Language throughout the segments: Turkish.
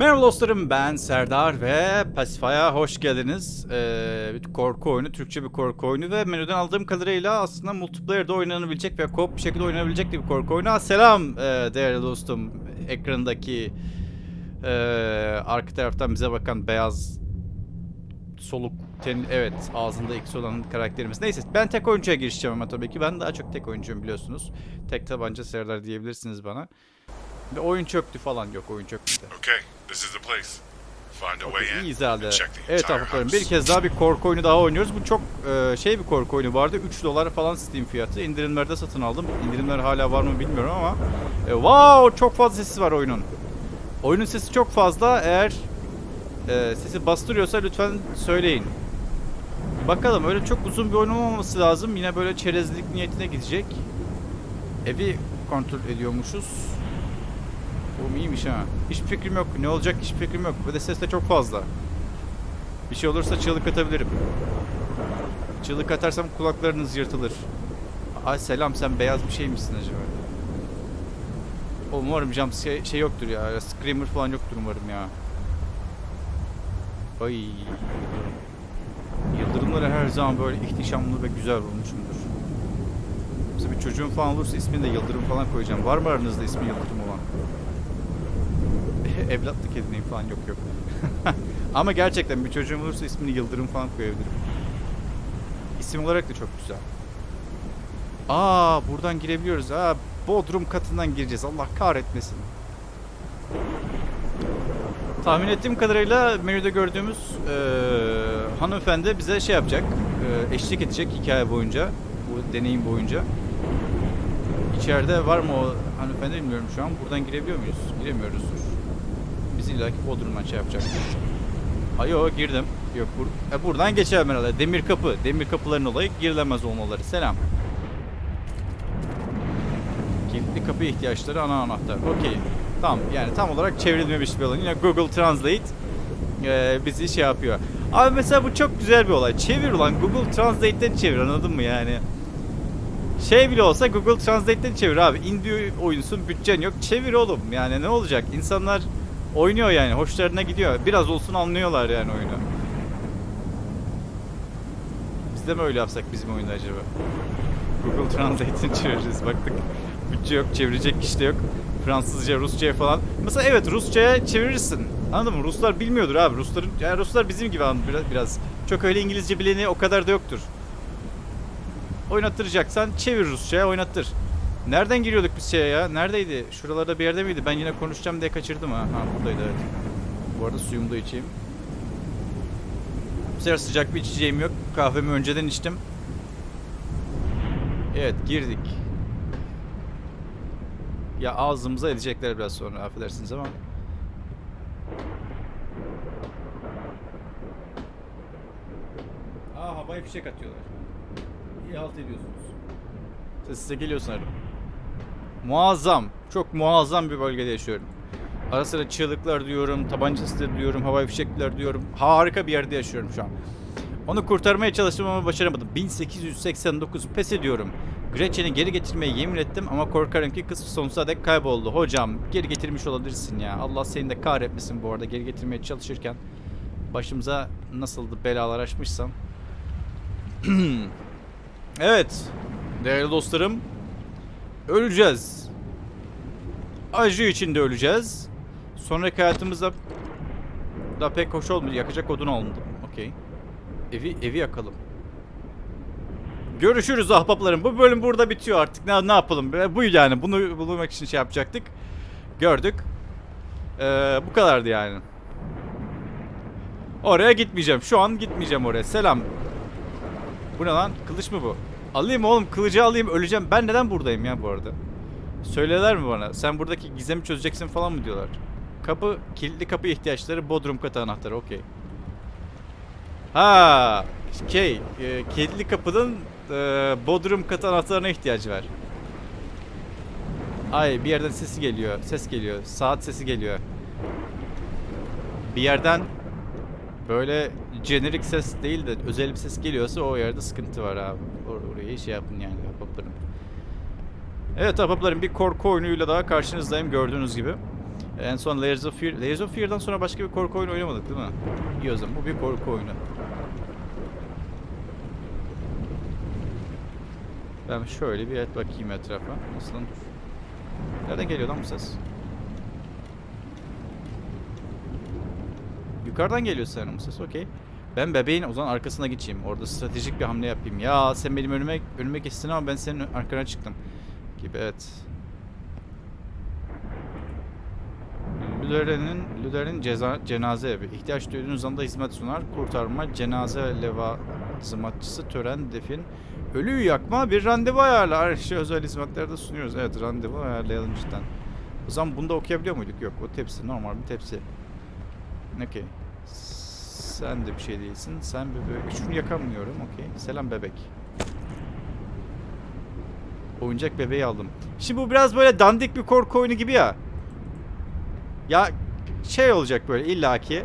Merhaba dostlarım ben Serdar ve Pasify'a hoş geldiniz. Ee, bir korku oyunu, Türkçe bir korku oyunu ve menüden aldığım kadarıyla aslında multiplayer'da oynanabilecek ve co-op bir şekilde oynanabilecek bir korku oyunu. Selam ee, değerli dostum. Ekranındaki ee, arka taraftan bize bakan beyaz soluk ten, evet ağzında X olan karakterimiz. Neyse ben tek oyuncuya girişeceğim ama tabii ki ben daha çok tek oyuncuyum biliyorsunuz. Tek tabanca Serdar diyebilirsiniz bana. Ve oyun çöktü falan yok oyun çöktü. Okay, this is the place. Find a way in herhalde. Evet arkadaşlarım bir kez daha bir korku oyunu daha oynuyoruz. Bu çok e, şey bir korku oyunu vardı. 3 dolar falan Steam fiyatı. İndirimlerde satın aldım. İndirimler hala var mı bilmiyorum ama. E, wow çok fazla sesi var oyunun. Oyunun sesi çok fazla. Eğer e, sesi bastırıyorsa lütfen söyleyin. Bakalım öyle çok uzun bir oyun olmaması lazım. Yine böyle çerezlik niyetine gidecek. Evi kontrol ediyormuşuz. Oğlum iyiymiş ha. Hiçbir fikrim yok. Ne olacak hiçbir fikrim yok. Ve de ses de çok fazla. Bir şey olursa çığlık atabilirim. Çığlık atarsam kulaklarınız yırtılır. Ay selam sen beyaz bir şey misin acaba? Umarım jump şey, şey yoktur ya. Screamer falan yoktur umarım ya. Ay. Yıldırımları her zaman böyle ihtişamlı ve güzel bulmuşumdur. Mesela bir çocuğum falan olursa ismini de Yıldırım falan koyacağım. Var mı aranızda ismi Yıldırım olan? Evlatlık edineyim falan yok yok. Ama gerçekten bir çocuğum olursa ismini Yıldırım falan koyabilirim. İsim olarak da çok güzel. Aa buradan girebiliyoruz. Aa Bodrum katından gireceğiz. Allah kahretmesin. Tahmin ettiğim kadarıyla menüde gördüğümüz eee hanımefendi bize şey yapacak. eee, eşlik edecek hikaye boyunca. Bu deneyim boyunca. İçeride var mı o hanımefendi bilmiyorum şu an. Buradan girebiliyor muyuz? Giremiyoruzdur. İllaki Bodrum'dan şey yapacak. Ayo girdim. Yok bur e, buradan geçemem herhalde. Demir kapı. Demir kapıların olayı girilemez olmaları. Selam. Kilitli kapı ihtiyaçları ana anahtar. Okey. Tamam yani tam olarak çevrilmemiş bir alan. Yine Google Translate e, bizi şey yapıyor. Abi mesela bu çok güzel bir olay. Çevir ulan Google Translate'den çevir anladın mı yani? Şey bile olsa Google Translate'den çevir abi. Indie oyunsun, bütçen yok. Çevir oğlum. Yani ne olacak? İnsanlar oynuyor yani. Hoşlarına gidiyor. Biraz olsun anlıyorlar yani oyunu. Biz de mi öyle yapsak bizim oyunda acaba? Google Translate'den çeviririz. Baktık. Bütçe yok, çevirecek kişi de yok. Fransızca, Rusça'ya falan. Mesela evet Rusça'ya çevirirsin. Anladın mı? Ruslar bilmiyordur abi. Rusların yani Ruslar bizim gibi anladın biraz, biraz. Çok öyle İngilizce bileni o kadar da yoktur. Oynattıracaksan çevir Rusça'ya oynattır. Nereden giriyorduk biz şeye ya? Neredeydi? Şuralarda bir yerde miydi? Ben yine konuşacağım diye kaçırdım ha. Ha buradaydı evet. Bu arada suyumu da içeyim. Bu sefer sıcak bir içeceğim yok. Kahvemi önceden içtim. Evet girdik. Ya ağzımıza edecekler biraz sonra affedersiniz ama. Aa havaya fişek atıyorlar. İyi halt ediyorsunuz. Ses size geliyor sanırım. Muazzam. Çok muazzam bir bölgede yaşıyorum. Ara sıra çığlıklar duyuyorum, tabanca duyuyorum, havai fişekler duyuyorum. Harika bir yerde yaşıyorum şu an. Onu kurtarmaya çalıştım ama başaramadım. 1889 pes ediyorum. Gretchen'i geri getirmeye yemin ettim ama korkarım ki kız sonsuza dek kayboldu. Hocam geri getirmiş olabilirsin ya. Allah seni de kahretmesin bu arada geri getirmeye çalışırken. Başımıza nasıldı belalar açmışsam. evet. Değerli dostlarım. Öleceğiz. Acı içinde öleceğiz. Sonraki hayatımızda da pek hoş olmayacak. Yakacak odun alındım. Okey. Evi evi yakalım. Görüşürüz ahbaplarım. Bu bölüm burada bitiyor artık. Ne, ne yapalım? Bu yani. Bunu bulmak için şey yapacaktık. Gördük. Ee, bu kadardı yani. Oraya gitmeyeceğim. Şu an gitmeyeceğim oraya. Selam. Bu ne lan? Kılıç mı bu? Alayım oğlum. Kılıcı alayım. Öleceğim. Ben neden buradayım ya bu arada? Söylerler mi bana? Sen buradaki gizemi çözeceksin falan mı diyorlar? Kapı, kilitli kapı ihtiyaçları, bodrum katı anahtarı. Okey. Ha, şey, e, kilitli kapının e, bodrum katı anahtarına ihtiyacı var. Ay, bir yerden sesi geliyor. Ses geliyor. Saat sesi geliyor. Bir yerden böyle jenerik ses değil de özel bir ses geliyorsa o yerde sıkıntı var abi. Orayı şey yapın yani ahbaplarım. Evet ahbaplarım bir korku oyunuyla daha karşınızdayım gördüğünüz gibi. En son Layers of Fear, Layers of Fear'dan sonra başka bir korku oyunu oynamadık değil mi? İyi o zaman bu bir korku oyunu. Ben şöyle bir et bakayım etrafa. Nasıl. Nereden geliyor lan bu ses? Yukarıdan geliyor sanırım ses. Okey. Ben bebeğin o zaman arkasına geçeyim. Orada stratejik bir hamle yapayım. Ya sen benim önüme önüme geçtin ama ben senin arkana çıktım. Gibi evet. Lüderen'in ceza, cenaze evi. İhtiyaç duyduğunuz anda hizmet sunar. Kurtarma, cenaze levazımatçısı, tören, defin. Ölüyü yakma, bir randevu ayarlar. Şey özel hizmetler de sunuyoruz. Evet, randevu ayarlayalım cidden. O zaman bunu da okuyabiliyor muyduk? Yok, o tepsi. Normal bir tepsi. Okey. Sen de bir şey değilsin. Sen bebek. Şunu yakamıyorum. Okey. Selam bebek. Oyuncak bebeği aldım. Şimdi bu biraz böyle dandik bir korku oyunu gibi ya. Ya şey olacak böyle illaki.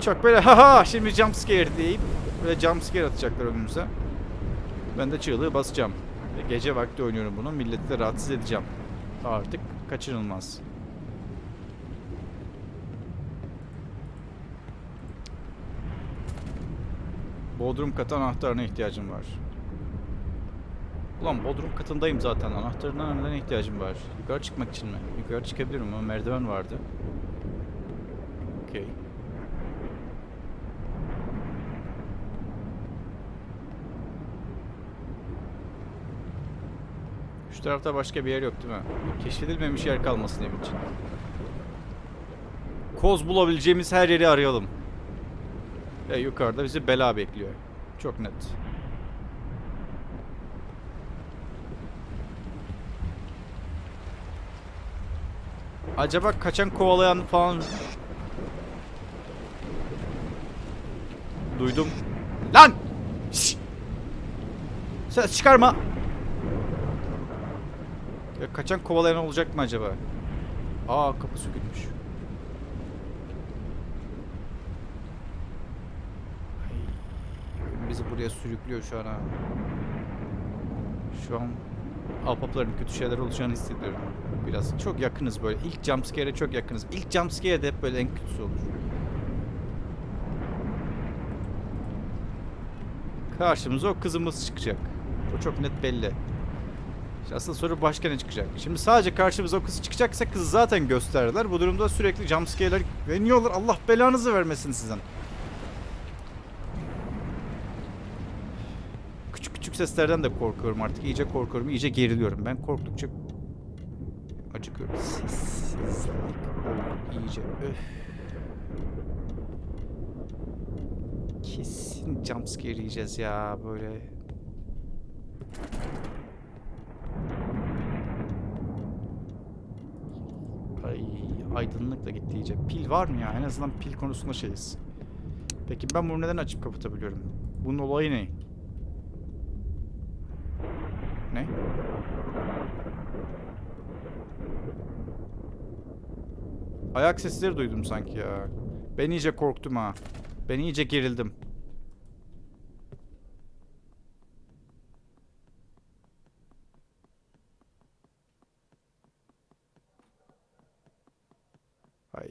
Çok böyle haha şimdi jump scare deyip böyle jump atacaklar önümüze. Ben de çığlığı basacağım. Gece vakti oynuyorum bunu. Milleti de rahatsız edeceğim. Artık kaçınılmaz. Bodrum katı anahtarına ihtiyacım var. Ulan Bodrum katındayım zaten. Anahtarına neden ihtiyacım var? Yukarı çıkmak için mi? Yukarı çıkabilirim ama merdiven vardı. Okey. Şu tarafta başka bir yer yok değil mi? Keşfedilmemiş yer kalmasın evin için. Koz bulabileceğimiz her yeri arayalım. Ve yukarıda bizi bela bekliyor. Çok net. Acaba kaçan kovalayan falan... Duydum. Lan! Şşş! Ses çıkarma! Ya kaçan kovalayan olacak mı acaba? Aa kapı sökülmüş. Ay, bizi buraya sürüklüyor şu an. Şu an Alpapların kötü şeyler olacağını hissediyorum. Biraz çok yakınız böyle. İlk jumpscare'e çok yakınız. İlk jumpscare de hep böyle en kötüsü olur. Karşımıza o kızımız çıkacak. O çok net belli. İşte asıl soru başka ne çıkacak? Şimdi sadece karşımıza o kız çıkacaksa kızı zaten gösterdiler. Bu durumda sürekli jumpscare'ler veriyorlar. Allah belanızı vermesin sizden. Küçük küçük seslerden de korkuyorum artık. İyice korkuyorum, iyice geriliyorum. Ben korktukça acıkıyorum. Sessizlik oldu iyice. Öf. Kesin jumpscare yiyeceğiz ya böyle. Ay aydınlık da gitti iyice. Pil var mı ya? En azından pil konusunda şeyiz. Peki ben bunu neden açıp kapatabiliyorum? Bunun olayı ne? Ne? Ayak sesleri duydum sanki ya. Ben iyice korktum ha. Ben iyice gerildim. Ay.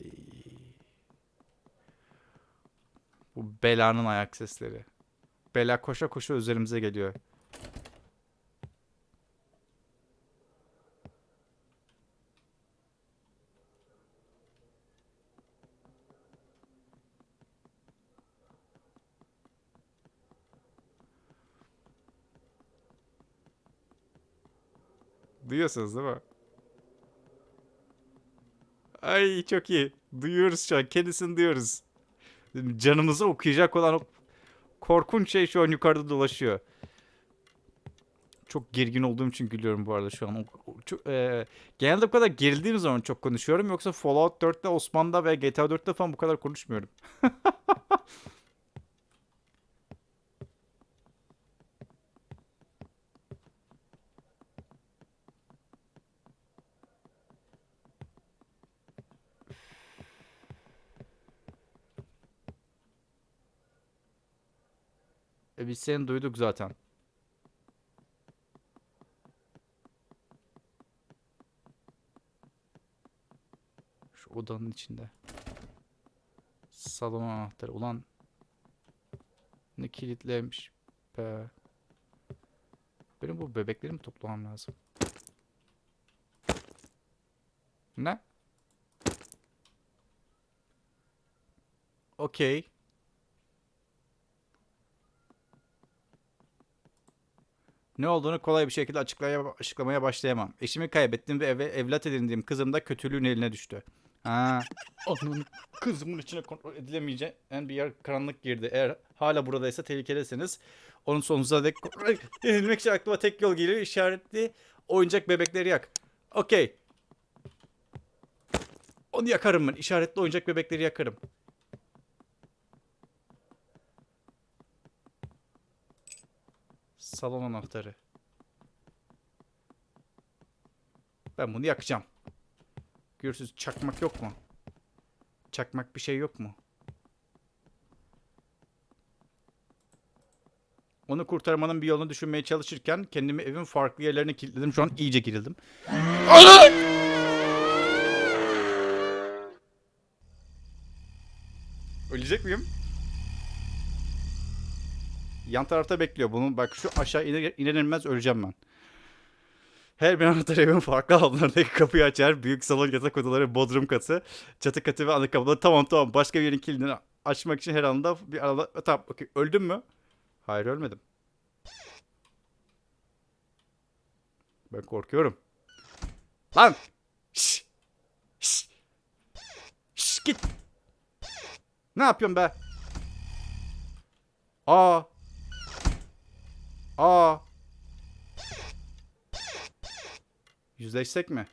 Bu belanın ayak sesleri. Bela koşa koşa üzerimize geliyor. Duyuyorsunuz değil mi? Ay çok iyi. Duyuyoruz şu an. Kendisini duyuyoruz. Canımızı okuyacak olan o korkunç şey şu an yukarıda dolaşıyor. Çok gergin olduğum için gülüyorum bu arada şu an. Çok, e, genelde bu kadar gerildiğim zaman çok konuşuyorum. Yoksa Fallout 4'te, Osman'da ve GTA 4'te falan bu kadar konuşmuyorum. E biz seni duyduk zaten. odanın içinde. Salon anahtarı. Ulan ne kilitlemiş be. Benim bu bebekleri mi toplamam lazım? Ne? Okey. Ne olduğunu kolay bir şekilde açıklaya, açıklamaya başlayamam. Eşimi kaybettim ve eve evlat edindiğim kızım da kötülüğün eline düştü. Ha, onun kızımın içine kontrol edilemeyeceğin bir yer karanlık girdi. Eğer hala buradaysa tehlikedesiniz. Onun sonunuza dek kontrol edilmek için aklıma tek yol geliyor. İşaretli oyuncak bebekleri yak. Okey. Onu yakarım ben. İşaretli oyuncak bebekleri yakarım. Salon anahtarı. Ben bunu yakacağım. Görürsünüz çakmak yok mu? Çakmak bir şey yok mu? Onu kurtarmanın bir yolunu düşünmeye çalışırken kendimi evin farklı yerlerine kilitledim. Şu an iyice gerildim. Ölecek miyim? Yan tarafta bekliyor. Bunun bak şu aşağı iner, iner inmez öleceğim ben. Her bir anahtar evin farklı alanlarındaki kapıyı açar. Büyük salon yatak odaları, bodrum katı, çatı katı ve ana. Tamam tamam. Başka bir yerin kilidini açmak için her anda bir arada... Tamam okey. Öldüm mü? Hayır ölmedim. Ben korkuyorum. Lan! Şşş! Şşş! Şşş git! Ne yapıyorsun be? Aa! Aa! Yüzleşsek mi?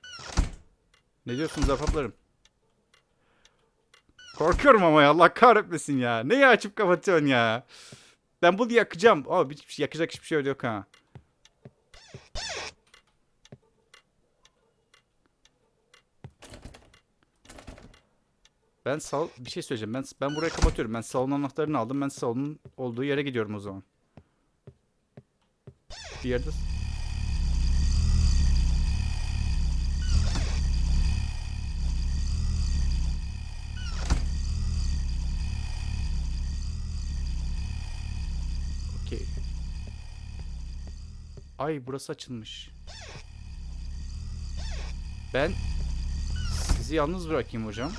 Ne diyorsunuz ahbaplarım? Korkuyorum ama ya Allah kahretmesin ya. Neyi açıp kapatıyorsun ya? Ben bunu yakacağım. Aa, bir, bir- yakacak hiçbir şey yok ha. Ben sal bir şey söyleyeceğim. Ben ben burayı kapatıyorum. Ben salon anahtarını aldım. Ben salonun olduğu yere gidiyorum o zaman. Yerde Okey. Ay burası açılmış. Ben sizi yalnız bırakayım hocam.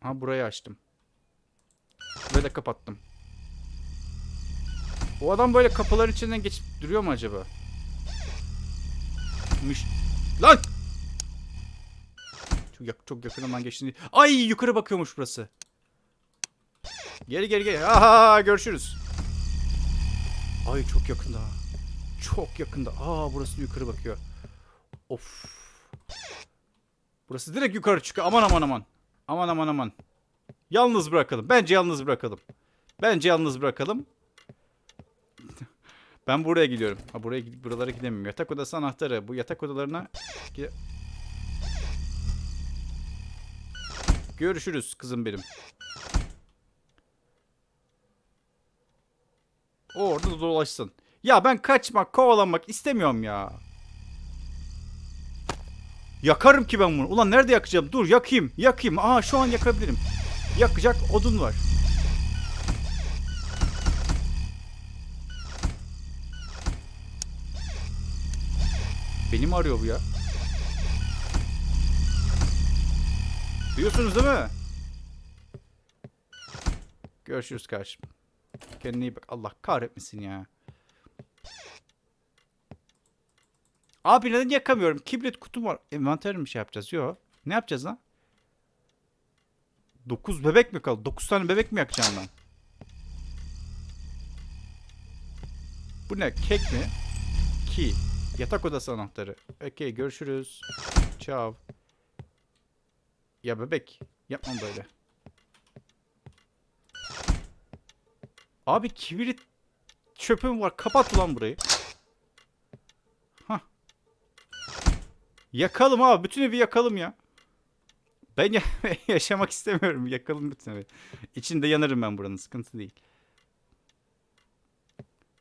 Ha burayı açtım. Ve de kapattım. O adam böyle kapıların içinden geçip duruyor mu acaba? Müş... Lan! Çok, yak çok yakınından geçti. Ay yukarı bakıyormuş burası. Geri geri geri. Aha görüşürüz. Ay çok yakında. Çok yakında. Aa burası yukarı bakıyor. Of. Burası direkt yukarı çıkıyor. Aman aman aman. Aman aman aman. Yalnız bırakalım. Bence yalnız bırakalım. Bence yalnız bırakalım. Ben buraya gidiyorum. Ha buraya buralara gidemiyorum. Yatak odası anahtarı. Bu yatak odalarına Görüşürüz kızım benim. O orada dolaşsın. Ya ben kaçmak, kovalanmak istemiyorum ya. Yakarım ki ben bunu. Ulan nerede yakacağım? Dur yakayım. Yakayım. Aa şu an yakabilirim. Yakacak odun var. Beni mi arıyor bu ya? Duyuyorsunuz değil mi? Görüşürüz kardeşim. Kendine iyi bak. Allah kahretmesin ya. Abi neden yakamıyorum? Kibrit kutum var. Envanter mi şey yapacağız? Yok. Ne yapacağız lan? 9 bebek mi kaldı? 9 tane bebek mi yakacağım ben? Bu ne? Kek mi? Ki. Yatak odası anahtarı. Okey görüşürüz. Ciao. Ya bebek. Yapmam böyle. Abi kibrit çöpüm var. Kapat ulan burayı. Hah. Yakalım abi. Bütün evi yakalım ya. Ben ya- yaşamak istemiyorum. Yakalım bütün evi. İçinde yanarım ben buranın. Sıkıntı değil.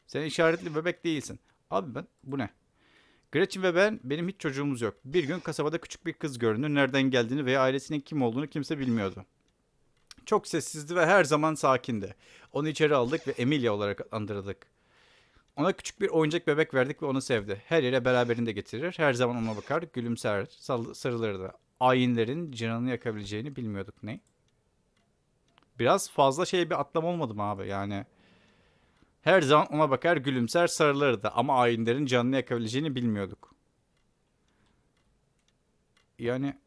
Sen işaretli bebek değilsin. Abi ben bu ne? Gretchen ve ben, benim hiç çocuğumuz yok. Bir gün kasabada küçük bir kız göründü. Nereden geldiğini veya ailesinin kim olduğunu kimse bilmiyordu. Çok sessizdi ve her zaman sakindi. Onu içeri aldık ve Emilia olarak andırdık. Ona küçük bir oyuncak bebek verdik ve onu sevdi. Her yere beraberinde getirir. Her zaman ona bakar, gülümser, sarılırdı. Ayinlerin canını yakabileceğini bilmiyorduk. Ne? Biraz fazla şey bir atlama olmadı mı abi? Yani her zaman ona bakar, gülümser, sarılırdı. Ama ayinlerin canını yakabileceğini bilmiyorduk. Yani...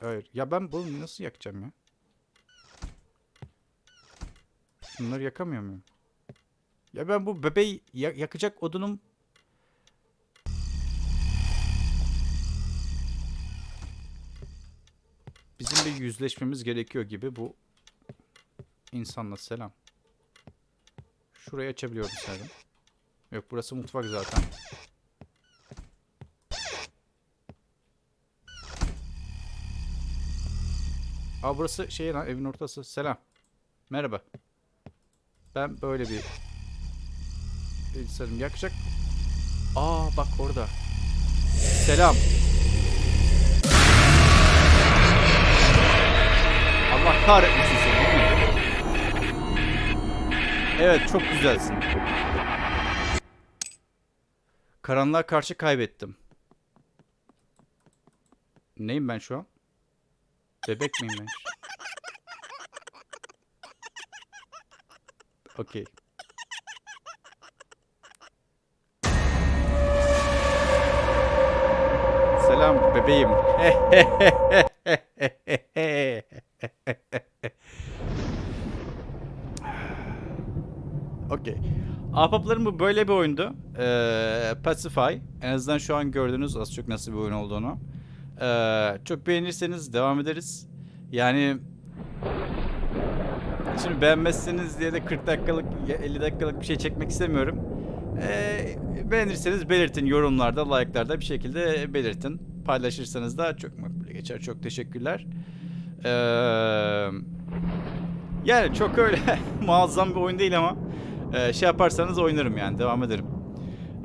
Hayır. Ya ben bunu nasıl yakacağım ya? Bunları yakamıyor muyum? Ya ben bu bebeği ya- yakacak odunum... Bizim bir yüzleşmemiz gerekiyor gibi bu insanla selam. Şurayı açabiliyorum sanırım. Yok burası mutfak zaten. Aa burası şey lan evin ortası. Selam. Merhaba. Ben böyle bir insanım. Yakacak. Aa bak orada. Selam. Allah kahretmesin Evet çok güzelsin. Karanlığa karşı kaybettim. Neyim ben şu an? Bebek miyim ben? Okey. Selam bebeğim. Okey. Ahbaplarım bu böyle bir oyundu. Ee, Pacify. En azından şu an gördünüz az çok nasıl bir oyun olduğunu. Ee, çok beğenirseniz devam ederiz. Yani Şimdi beğenmezseniz diye de 40 dakikalık ya 50 dakikalık bir şey çekmek istemiyorum. Ee, beğenirseniz belirtin yorumlarda, like'larda bir şekilde belirtin. Paylaşırsanız da çok makbule geçer. Çok teşekkürler. Ee, yani çok öyle muazzam bir oyun değil ama e, şey yaparsanız oynarım yani devam ederim.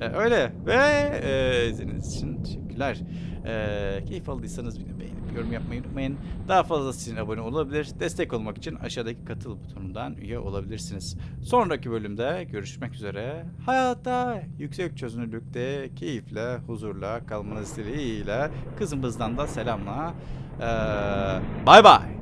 Ee, öyle ve e, izlediğiniz için teşekkürler. Ee, keyif aldıysanız beni beğenip yorum yapmayı unutmayın. Daha fazlası için abone olabilir. Destek olmak için aşağıdaki katıl butonundan üye olabilirsiniz. Sonraki bölümde görüşmek üzere. Hayatta yüksek çözünürlükte keyifle, huzurla kalmanız dileğiyle kızımızdan da selamla. Bay bay.